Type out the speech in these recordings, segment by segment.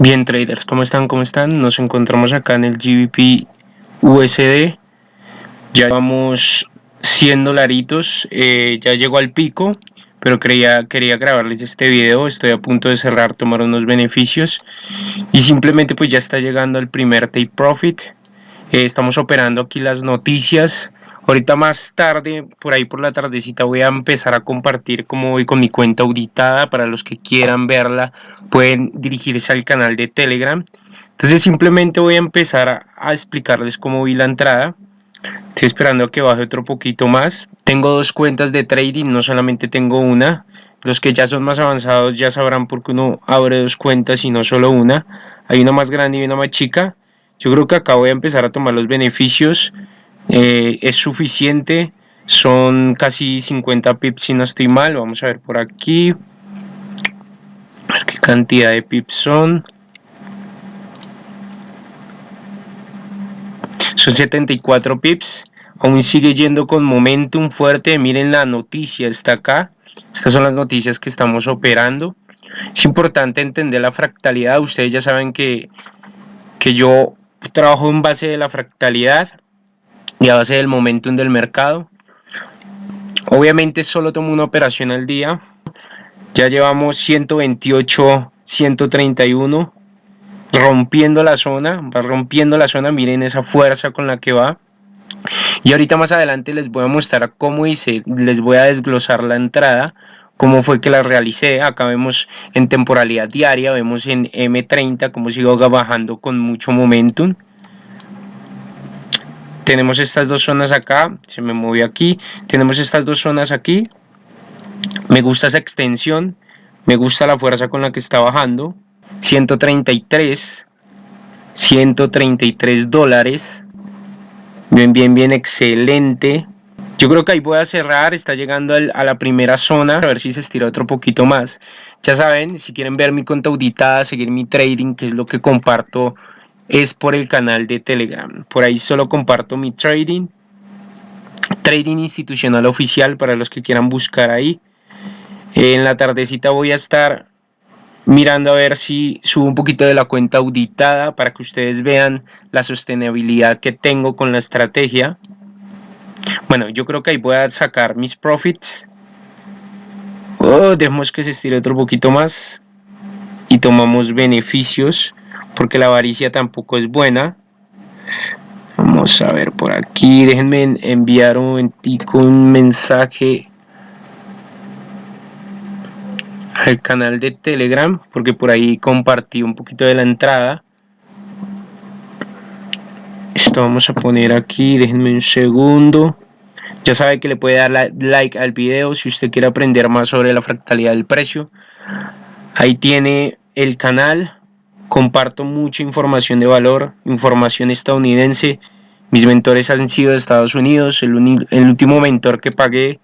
Bien traders, ¿cómo están? ¿Cómo están? Nos encontramos acá en el GBP USD. Ya llevamos 100 dolaritos, eh, ya llegó al pico, pero quería, quería grabarles este video. Estoy a punto de cerrar, tomar unos beneficios y simplemente pues ya está llegando el primer take profit. Eh, estamos operando aquí las noticias Ahorita más tarde, por ahí por la tardecita, voy a empezar a compartir cómo voy con mi cuenta auditada. Para los que quieran verla, pueden dirigirse al canal de Telegram. Entonces simplemente voy a empezar a, explicarles cómo vi la entrada. Estoy esperando a que baje otro poquito más. Tengo dos cuentas de trading, no solamente tengo una. Los que ya son más avanzados ya sabrán por qué uno abre dos cuentas y no solo una. Hay una más grande y una más chica. Yo creo que acá voy a empezar a tomar los beneficios. Eh, es suficiente, son casi 50 pips si no estoy mal, vamos a ver por aquí, a ver qué cantidad de pips son. Son 74 pips, aún sigue yendo con momentum fuerte, miren la noticia, está acá, estas son las noticias que estamos operando. Es importante entender la fractalidad, ustedes ya saben que, que yo trabajo en base de la fractalidad, y a base del momentum del mercado. Obviamente solo tomo una operación al día. Ya llevamos 128, 131 rompiendo la zona, va rompiendo la zona, miren esa fuerza con la que va. Y ahorita más adelante les voy a mostrar cómo hice, les voy a desglosar la entrada, cómo fue que la realicé. Acá vemos en temporalidad diaria, vemos en M30 cómo sigo bajando con mucho momentum tenemos estas dos zonas acá, se me movió aquí, tenemos estas dos zonas aquí, me gusta esa extensión, me gusta la fuerza con la que está bajando, 133, 133 dólares, bien, bien, bien, excelente, yo creo que ahí voy a cerrar, está llegando a la primera zona, a ver si se estira otro poquito más. Ya saben, si quieren ver mi cuenta auditada, seguir mi trading, que es lo que comparto es por el canal de Telegram. Por ahí solo comparto mi trading. Trading institucional oficial para los que quieran buscar ahí. En la tardecita voy a estar mirando a ver si subo un poquito de la cuenta auditada para que ustedes vean la sostenibilidad que tengo con la estrategia. Bueno, yo creo que ahí voy a sacar mis profits. Oh, dejemos que se estire otro poquito más y tomamos beneficios porque la avaricia tampoco es buena. Vamos a ver por aquí, déjenme enviar un momentico un mensaje al canal de Telegram, porque por ahí compartí un poquito de la entrada. Esto vamos a poner aquí, déjenme un segundo. Ya sabe que le puede dar like al video si usted quiere aprender más sobre la fractalidad del precio. Ahí tiene el canal comparto mucha información de valor, información estadounidense. Mis mentores han sido de Estados Unidos. El, último mentor que pagué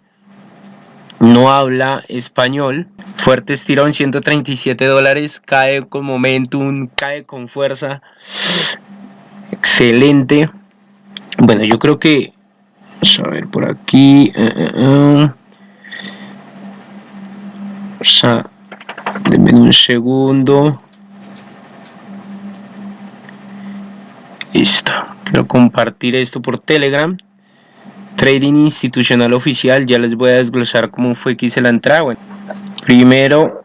no habla español. Fuerte estirón, 137 dólares. Cae con momentum, cae con fuerza. Excelente. Bueno, yo creo que... Vamos a ver por aquí. Uh, denme un segundo. Listo. Quiero compartir esto por Telegram. Trading institucional oficial. Ya les voy a desglosar cómo fue que hice la entrada. Primero,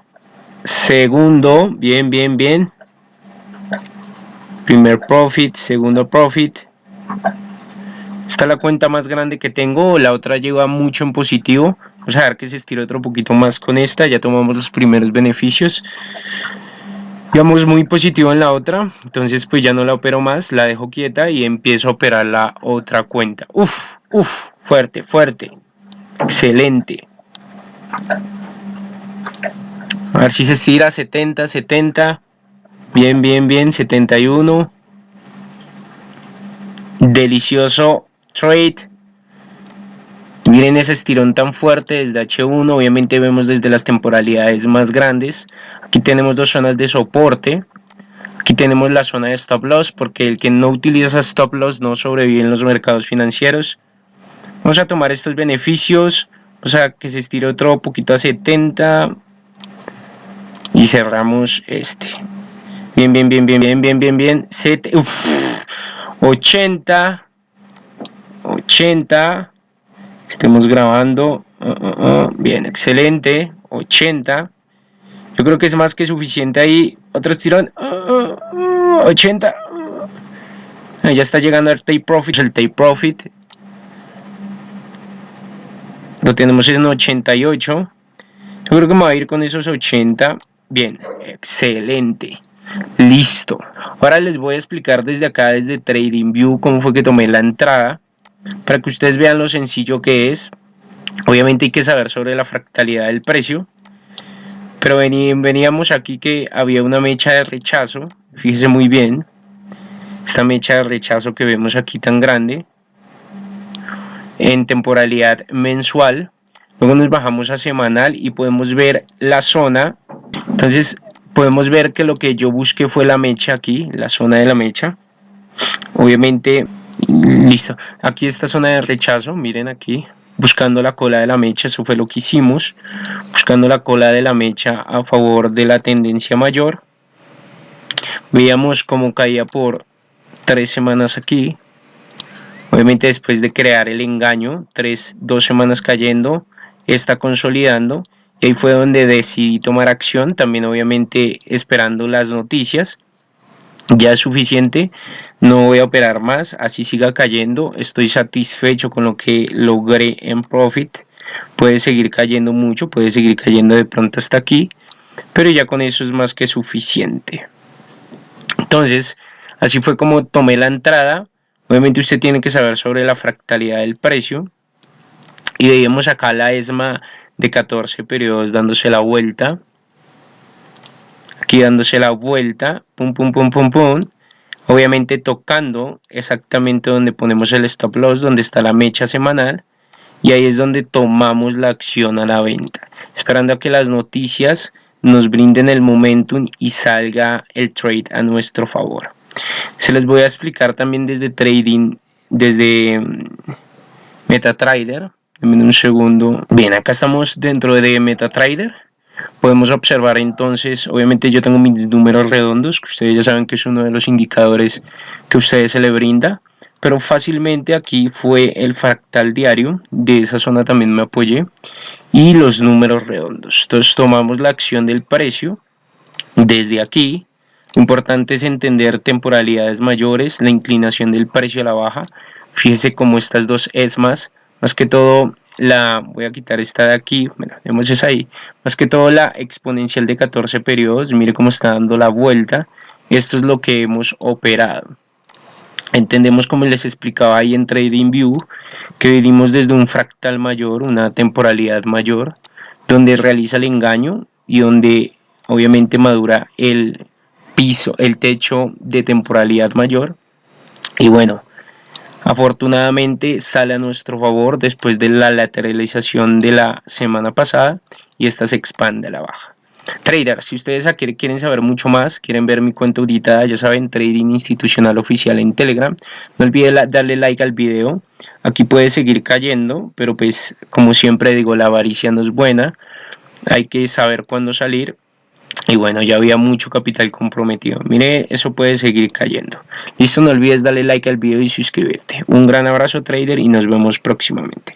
segundo, bien, bien, bien. Primer profit, segundo profit. Esta es la cuenta más grande que tengo. La otra lleva mucho en positivo. Vamos a ver que se estira otro poquito más con esta. Ya tomamos los primeros beneficios digamos muy positivo en la otra entonces pues ya no la opero más la dejo quieta y empiezo a operar la otra cuenta. Uf, uf, fuerte fuerte. Excelente. A ver si se estira 70 70 bien bien bien 71 delicioso trade. Miren ese estirón tan fuerte desde H1, obviamente vemos desde las temporalidades más grandes. Aquí tenemos dos zonas de soporte. Aquí tenemos la zona de stop loss, porque el que no utiliza stop loss no sobrevive en los mercados financieros. Vamos a tomar estos beneficios, o sea que se estire otro poquito a 70 y cerramos este. Bien, bien, bien, bien, bien, bien, bien, bien. 80. 80. Estemos grabando. Uh, uh, uh. Bien, excelente. 80. Yo creo que es más que suficiente ahí. Otro estirón. 80. Ya está llegando el take profit. El take profit. Lo tenemos en 88. Yo creo que me va a ir con esos 80. Bien, excelente. Listo. Ahora les voy a explicar desde acá, desde TradingView, cómo fue que tomé la entrada. Para que ustedes vean lo sencillo que es. Obviamente hay que saber sobre la fractalidad del precio. Pero veníamos aquí que había una mecha de rechazo. Fíjese muy bien. Esta mecha de rechazo que vemos aquí tan grande. En temporalidad mensual. Luego nos bajamos a semanal y podemos ver la zona. Entonces podemos ver que lo que yo busqué fue la mecha aquí, la zona de la mecha. Obviamente, listo. Aquí esta zona de rechazo, miren aquí, buscando la cola de la mecha, eso fue lo que hicimos. Buscando la cola de la mecha a favor de la tendencia mayor. Veíamos cómo caía por tres semanas aquí. Obviamente después de crear el engaño, tres, dos semanas cayendo, está consolidando y ahí fue donde decidí tomar acción, también obviamente esperando las noticias. Ya es suficiente, no voy a operar más, así siga cayendo, estoy satisfecho con lo que logré en profit. Puede seguir cayendo mucho, puede seguir cayendo de pronto hasta aquí, pero ya con eso es más que suficiente. Entonces, así fue como tomé la entrada. Obviamente usted tiene que saber sobre la fractalidad del precio. Y veíamos acá la ESMA de 14 periodos dándose la vuelta. Aquí dándose la vuelta, pum, pum, pum, pum, pum. Obviamente tocando exactamente donde ponemos el stop loss, donde está la mecha semanal. Y ahí es donde tomamos la acción a la venta. Esperando a que las noticias nos brinden el momentum y salga el trade a nuestro favor. Se les voy a explicar también desde trading, desde mm, MetaTrader, un segundo. Bien, acá estamos dentro de MetaTrader. Podemos observar entonces, obviamente yo tengo mis números redondos, que ustedes ya saben que es uno de los indicadores que a ustedes se le brinda. Pero fácilmente aquí fue el fractal diario, de esa zona también me apoyé. Y los números redondos. Entonces tomamos la acción del precio desde aquí. Importante es entender temporalidades mayores, la inclinación del precio a la baja. Fíjese cómo estas dos ESMAs más que todo la voy a quitar esta de aquí vemos esa ahí. Más que todo la exponencial de 14 periodos mire cómo está dando la vuelta. Esto es lo que hemos operado. Entendemos como les explicaba ahí en TradingView que venimos desde un fractal mayor una temporalidad mayor donde realiza el engaño y donde obviamente madura el piso el techo de temporalidad mayor. Y bueno Afortunadamente sale a nuestro favor después de la lateralización de la semana pasada y esta se expande a la baja. Trader, si ustedes quieren saber mucho más, quieren ver mi cuenta auditada, ya saben, Trading Institucional Oficial en Telegram. No olviden darle like al video. Aquí puede seguir cayendo, pero pues como siempre digo, la avaricia no es buena. Hay que saber cuándo salir y bueno ya había mucho capital comprometido. Mire eso puede seguir cayendo. Listo no olvides darle like al video y suscribirte. Un gran abrazo trader y nos vemos próximamente